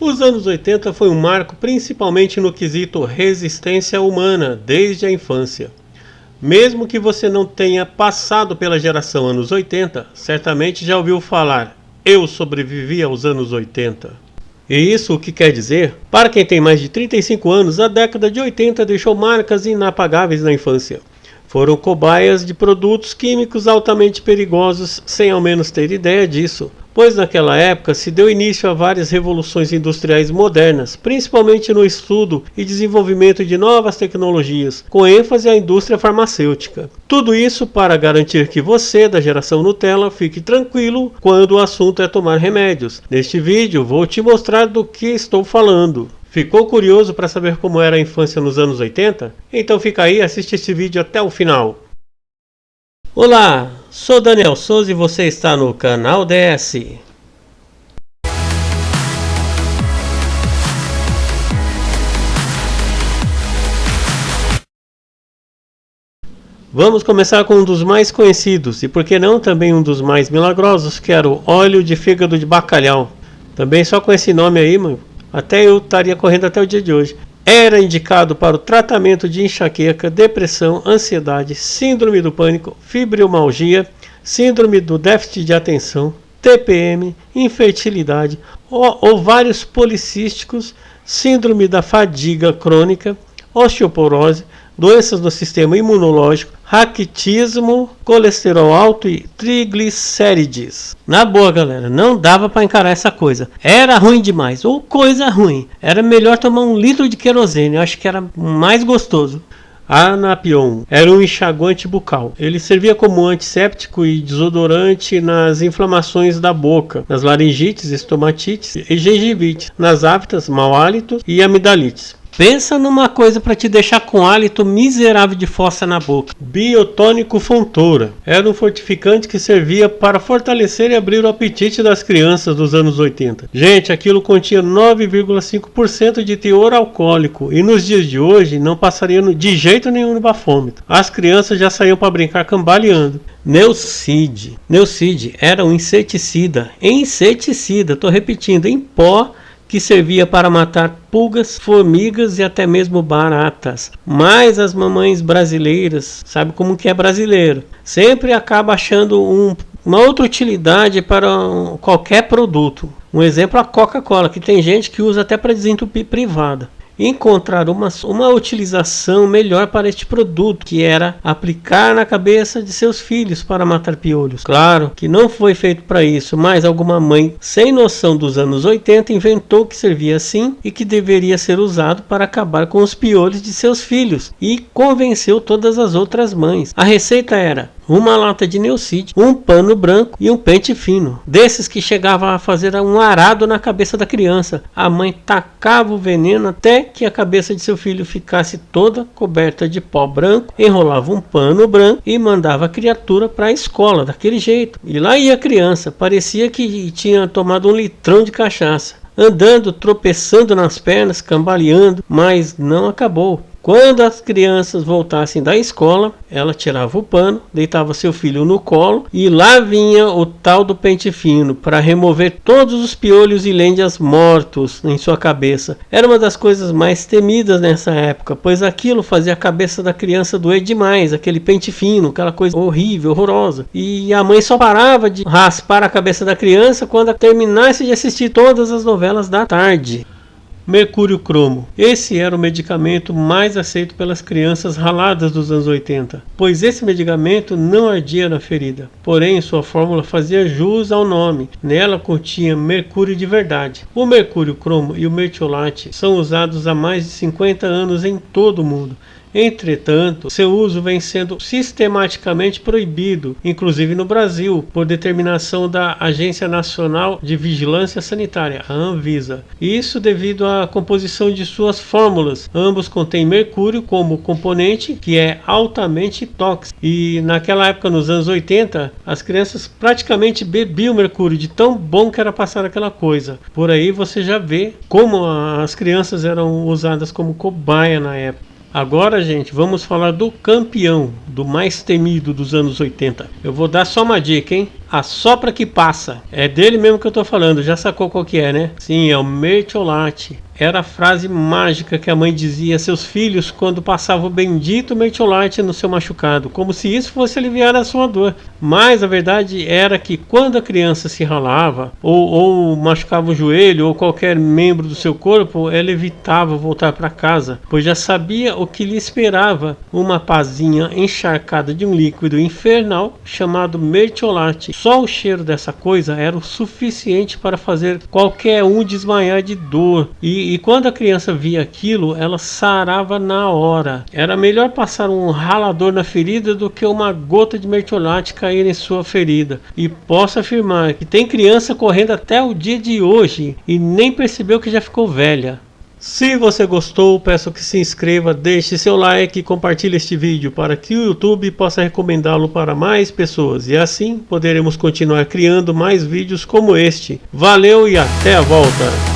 Os anos 80 foi um marco principalmente no quesito resistência humana desde a infância. Mesmo que você não tenha passado pela geração anos 80, certamente já ouviu falar eu sobrevivi aos anos 80. E isso o que quer dizer? Para quem tem mais de 35 anos, a década de 80 deixou marcas inapagáveis na infância. Foram cobaias de produtos químicos altamente perigosos, sem ao menos ter ideia disso pois naquela época se deu início a várias revoluções industriais modernas, principalmente no estudo e desenvolvimento de novas tecnologias, com ênfase à indústria farmacêutica. Tudo isso para garantir que você, da geração Nutella, fique tranquilo quando o assunto é tomar remédios. Neste vídeo vou te mostrar do que estou falando. Ficou curioso para saber como era a infância nos anos 80? Então fica aí e assiste este vídeo até o final. Olá, sou Daniel Souza e você está no canal DS. Vamos começar com um dos mais conhecidos e por que não também um dos mais milagrosos, que era o óleo de fígado de bacalhau. Também só com esse nome aí, mano, até eu estaria correndo até o dia de hoje. Era indicado para o tratamento de enxaqueca, depressão, ansiedade, síndrome do pânico, fibromialgia, síndrome do déficit de atenção, TPM, infertilidade, ovários policísticos, síndrome da fadiga crônica, osteoporose, doenças do sistema imunológico, raquitismo, colesterol alto e triglicérides. Na boa, galera, não dava para encarar essa coisa. Era ruim demais, ou coisa ruim. Era melhor tomar um litro de querosene, eu acho que era mais gostoso. Anapion era um enxaguante bucal. Ele servia como antisséptico e desodorante nas inflamações da boca, nas laringites, estomatites e gengivite, nas aftas, mau hálito e amidalites. Pensa numa coisa para te deixar com hálito miserável de fossa na boca. Biotônico Fontoura. Era um fortificante que servia para fortalecer e abrir o apetite das crianças dos anos 80. Gente, aquilo continha 9,5% de teor alcoólico e nos dias de hoje não passaria de jeito nenhum no bafômetro. As crianças já saíam para brincar cambaleando. Neucid. Neucid era um inseticida. Inseticida, estou repetindo, em pó que servia para matar pulgas, formigas e até mesmo baratas. Mas as mamães brasileiras, sabe como que é brasileiro, sempre acaba achando um, uma outra utilidade para qualquer produto. Um exemplo a Coca-Cola, que tem gente que usa até para desentupir privada encontrar uma, uma utilização melhor para este produto, que era aplicar na cabeça de seus filhos para matar piolhos. Claro que não foi feito para isso, mas alguma mãe sem noção dos anos 80 inventou que servia assim e que deveria ser usado para acabar com os piolhos de seus filhos e convenceu todas as outras mães. A receita era uma lata de Neucid, um pano branco e um pente fino. Desses que chegavam a fazer um arado na cabeça da criança. A mãe tacava o veneno até que a cabeça de seu filho ficasse toda coberta de pó branco, enrolava um pano branco e mandava a criatura para a escola daquele jeito. E lá ia a criança, parecia que tinha tomado um litrão de cachaça. Andando, tropeçando nas pernas, cambaleando, mas não acabou. Quando as crianças voltassem da escola, ela tirava o pano, deitava seu filho no colo e lá vinha o tal do pente fino para remover todos os piolhos e lêndias mortos em sua cabeça. Era uma das coisas mais temidas nessa época, pois aquilo fazia a cabeça da criança doer demais, aquele pente fino, aquela coisa horrível, horrorosa. E a mãe só parava de raspar a cabeça da criança quando terminasse de assistir todas as novelas da tarde. Mercúrio cromo. Esse era o medicamento mais aceito pelas crianças raladas dos anos 80, pois esse medicamento não ardia na ferida, porém sua fórmula fazia jus ao nome. Nela continha mercúrio de verdade. O mercúrio cromo e o mertiolate são usados há mais de 50 anos em todo o mundo Entretanto, seu uso vem sendo sistematicamente proibido, inclusive no Brasil, por determinação da Agência Nacional de Vigilância Sanitária, a Anvisa. Isso devido à composição de suas fórmulas. Ambos contêm mercúrio como componente, que é altamente tóxico. E naquela época, nos anos 80, as crianças praticamente bebiam mercúrio de tão bom que era passar aquela coisa. Por aí você já vê como as crianças eram usadas como cobaia na época. Agora, gente, vamos falar do campeão, do mais temido dos anos 80. Eu vou dar só uma dica, hein? Assopra que passa. É dele mesmo que eu tô falando, já sacou qual que é, né? Sim, é o mertiolate. Era a frase mágica que a mãe dizia a seus filhos quando passava o bendito mertiolate no seu machucado, como se isso fosse aliviar a sua dor. Mas a verdade era que quando a criança se ralava, ou, ou machucava o joelho, ou qualquer membro do seu corpo, ela evitava voltar para casa, pois já sabia o que lhe esperava, uma pazinha encharcada de um líquido infernal chamado mertiolate. Só o cheiro dessa coisa era o suficiente para fazer qualquer um desmaiar de dor e e, quando a criança via aquilo, ela sarava na hora. Era melhor passar um ralador na ferida do que uma gota de mertiolate cair em sua ferida. E posso afirmar que tem criança correndo até o dia de hoje e nem percebeu que já ficou velha. Se você gostou, peço que se inscreva, deixe seu like e compartilhe este vídeo para que o YouTube possa recomendá-lo para mais pessoas e assim poderemos continuar criando mais vídeos como este. Valeu e até a volta!